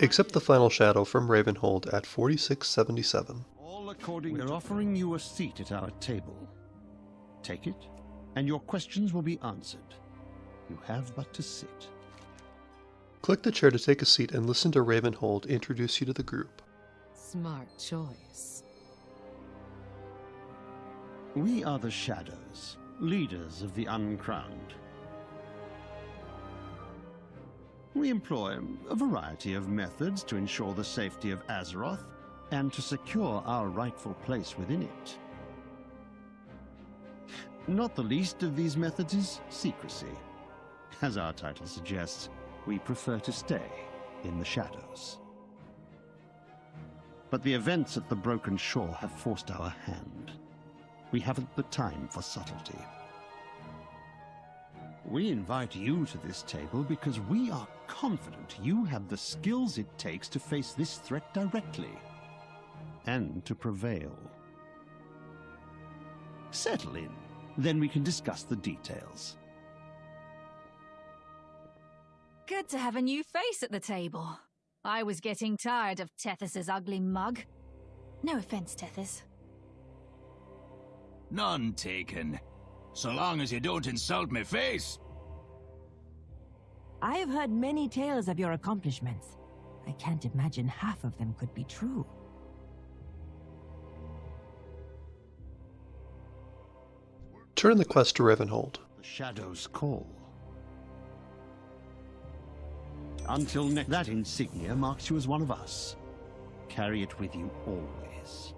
Accept the final shadow from Ravenholdt at 4677. All according We're offering you a seat at our table. Take it, and your questions will be answered. You have but to sit. Click the chair to take a seat and listen to Ravenholdt introduce you to the group. Smart choice. We are the Shadows, leaders of the Uncrowned. We employ a variety of methods to ensure the safety of Azeroth and to secure our rightful place within it. Not the least of these methods is secrecy. As our title suggests, we prefer to stay in the shadows. But the events at the Broken Shore have forced our hand. We haven't the time for subtlety. We invite you to this table because we are confident you have the skills it takes to face this threat directly and to prevail. Settle in, then we can discuss the details. Good to have a new face at the table. I was getting tired of Tethys's ugly mug. No offense, Tethys. None taken. So long as you don't insult my face. I have heard many tales of your accomplishments. I can't imagine half of them could be true. Turn the quest to Ravenholdt. The shadows call. Until next, that insignia marks you as one of us. Carry it with you always.